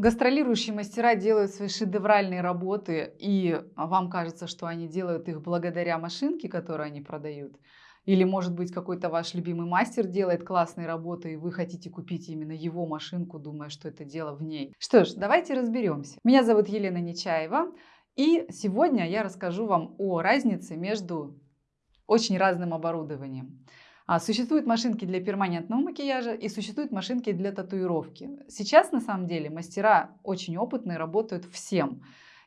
Гастролирующие мастера делают свои шедевральные работы, и вам кажется, что они делают их благодаря машинке, которую они продают. Или, может быть, какой-то ваш любимый мастер делает классные работы, и вы хотите купить именно его машинку, думая, что это дело в ней. Что ж, давайте разберемся. Меня зовут Елена Нечаева, и сегодня я расскажу вам о разнице между очень разным оборудованием. А, существуют машинки для перманентного макияжа и существуют машинки для татуировки. Сейчас на самом деле мастера очень опытные, работают всем.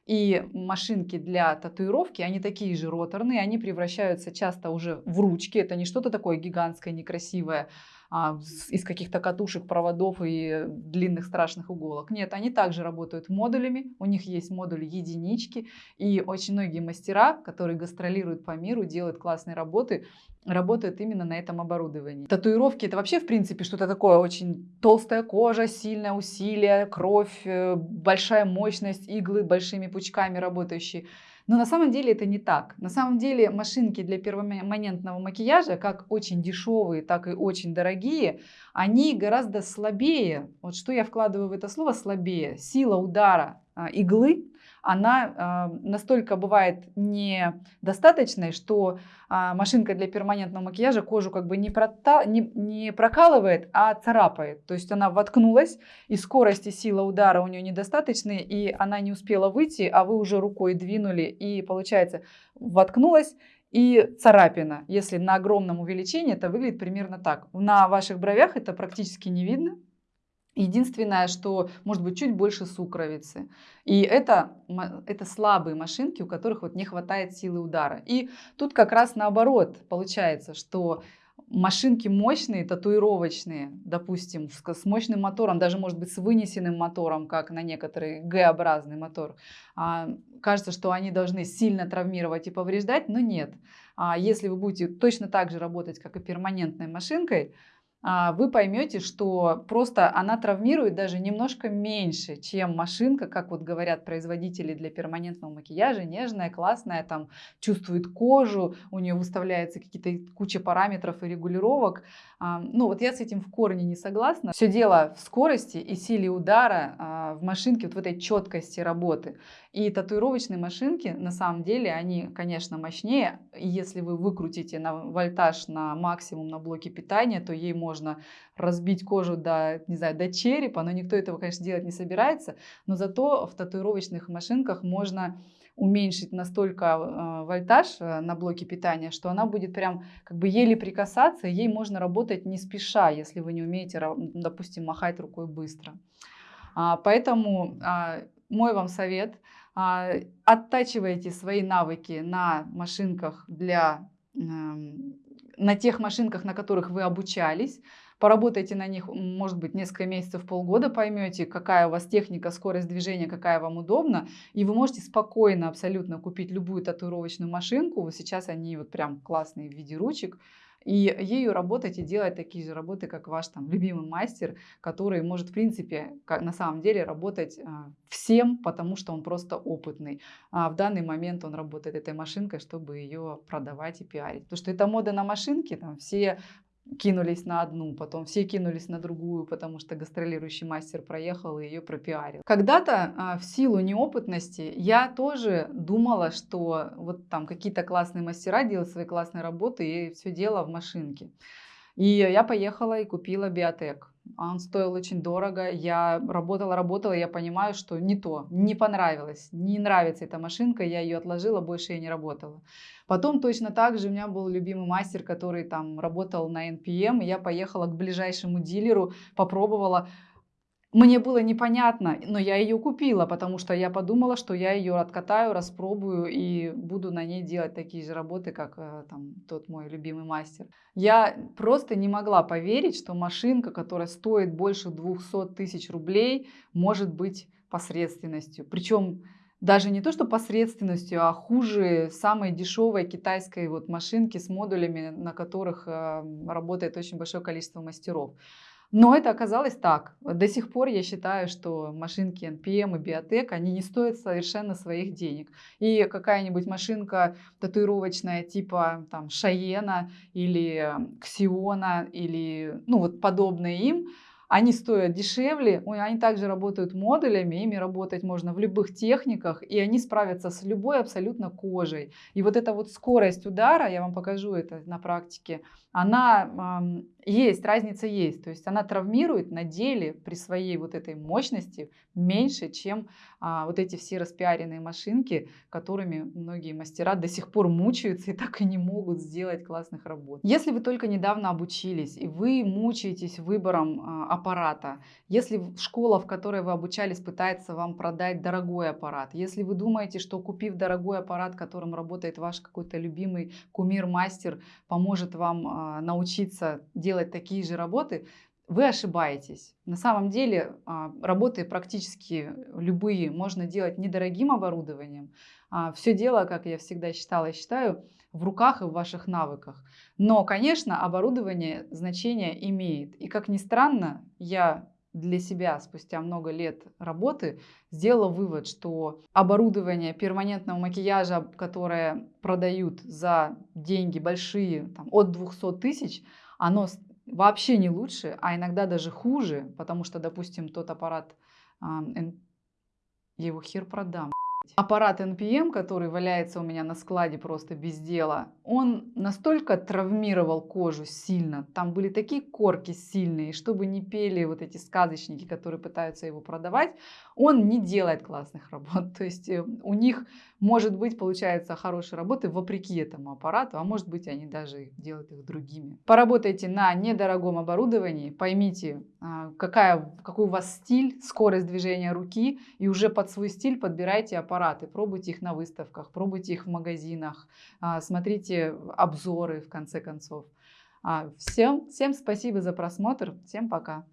И машинки для татуировки, они такие же роторные, они превращаются часто уже в ручки. Это не что-то такое гигантское, некрасивое, а, из каких-то катушек, проводов и длинных страшных иголок. Нет, они также работают модулями, у них есть модули единички, и очень многие мастера, которые гастролируют по миру, делают классные работы, работают именно на этом оборудовании. Татуировки это вообще в принципе что-то такое очень толстая кожа, сильное усилие, кровь, э, большая мощность, иглы большими пучками работающие. Но на самом деле это не так. На самом деле машинки для перманентного макияжа, как очень дешевые, так и очень дорогие, они гораздо слабее. Вот что я вкладываю в это слово слабее. Сила удара а, иглы она э, настолько бывает недостаточной, что э, машинка для перманентного макияжа кожу как бы не, прота, не, не прокалывает, а царапает. То есть она воткнулась, и скорость и сила удара у нее недостаточные, и она не успела выйти, а вы уже рукой двинули, и получается воткнулась, и царапина. Если на огромном увеличении, это выглядит примерно так. На ваших бровях это практически не видно. Единственное, что может быть чуть больше сукровицы. И это, это слабые машинки, у которых вот не хватает силы удара. И тут как раз наоборот получается, что машинки мощные, татуировочные, допустим, с, с мощным мотором, даже может быть с вынесенным мотором, как на некоторые Г-образный мотор, а, кажется, что они должны сильно травмировать и повреждать, но нет. А если вы будете точно так же работать, как и перманентной машинкой, вы поймете, что просто она травмирует даже немножко меньше, чем машинка, как вот говорят производители для перманентного макияжа, нежная, классная, там чувствует кожу, у нее выставляется какие-то куча параметров и регулировок. А, ну вот я с этим в корне не согласна. Все дело в скорости и силе удара а, в машинке, вот в этой четкости работы. И татуировочные машинки, на самом деле, они, конечно, мощнее. Если вы выкрутите на вольтаж на максимум на блоке питания, то ей можно разбить кожу до, не знаю, до черепа, но никто этого, конечно, делать не собирается. Но зато в татуировочных машинках можно уменьшить настолько э, вольтаж э, на блоке питания, что она будет прям как бы еле прикасаться, ей можно работать не спеша, если вы не умеете, допустим, махать рукой быстро. А, поэтому а, мой вам совет – а, оттачивайте свои навыки на машинках для эм, на тех машинках, на которых вы обучались, поработайте на них, может быть, несколько месяцев, полгода, поймете, какая у вас техника, скорость движения, какая вам удобна, и вы можете спокойно абсолютно купить любую татуировочную машинку, вот сейчас они вот прям классные в виде ручек, и ею работать и делать такие же работы, как ваш там любимый мастер, который может, в принципе, как, на самом деле работать а, всем, потому что он просто опытный. А в данный момент он работает этой машинкой, чтобы ее продавать и пиарить. Потому что это мода на машинки, там все кинулись на одну, потом все кинулись на другую, потому что гастролирующий мастер проехал и ее пропиарил. Когда-то а, в силу неопытности я тоже думала, что вот там какие-то классные мастера делают свои классные работы и все дело в машинке. И я поехала и купила биотек. Он стоил очень дорого. Я работала, работала, я понимаю, что не то, не понравилось, не нравится эта машинка, я ее отложила, больше я не работала. Потом точно так же у меня был любимый мастер, который там работал на NPM, и я поехала к ближайшему дилеру, попробовала, мне было непонятно, но я ее купила, потому что я подумала, что я ее откатаю, распробую и буду на ней делать такие же работы, как э, там, тот мой любимый мастер. Я просто не могла поверить, что машинка, которая стоит больше 200 тысяч рублей, может быть посредственностью. Причем даже не то, что посредственностью, а хуже самой дешевой китайской вот машинки с модулями, на которых э, работает очень большое количество мастеров. Но это оказалось так. До сих пор я считаю, что машинки NPM и Biotech, они не стоят совершенно своих денег. И какая-нибудь машинка татуировочная типа там Шаена или Ксиона или ну вот подобные им, они стоят дешевле, они также работают модулями, ими работать можно в любых техниках, и они справятся с любой абсолютно кожей. И вот эта вот скорость удара, я вам покажу это на практике, она э, есть, разница есть. То есть она травмирует на деле при своей вот этой мощности меньше, чем а, вот эти все распиаренные машинки, которыми многие мастера до сих пор мучаются и так и не могут сделать классных работ. Если вы только недавно обучились и вы мучаетесь выбором а, аппарата, если школа, в которой вы обучались, пытается вам продать дорогой аппарат, если вы думаете, что купив дорогой аппарат, которым работает ваш какой-то любимый кумир-мастер, поможет вам а, научиться делать такие же работы, вы ошибаетесь. На самом деле а, работы практически любые можно делать недорогим оборудованием. А, Все дело, как я всегда считала и считаю, в руках и в ваших навыках. Но, конечно, оборудование значение имеет. И как ни странно, я для себя спустя много лет работы сделала вывод, что оборудование перманентного макияжа, которое продают за деньги большие, там, от 200 тысяч, оно вообще не лучше, а иногда даже хуже, потому что, допустим, тот аппарат, я его хер продам. Аппарат NPM, который валяется у меня на складе просто без дела, он настолько травмировал кожу сильно, там были такие корки сильные, чтобы не пели вот эти сказочники, которые пытаются его продавать, он не делает классных работ. То есть э, у них может быть, получается, хорошие работы вопреки этому аппарату, а может быть, они даже делают их другими. Поработайте на недорогом оборудовании, поймите, а, какая, какой у вас стиль, скорость движения руки, и уже под свой стиль подбирайте аппараты, пробуйте их на выставках, пробуйте их в магазинах, а, смотрите обзоры, в конце концов. А, всем, всем спасибо за просмотр, всем пока!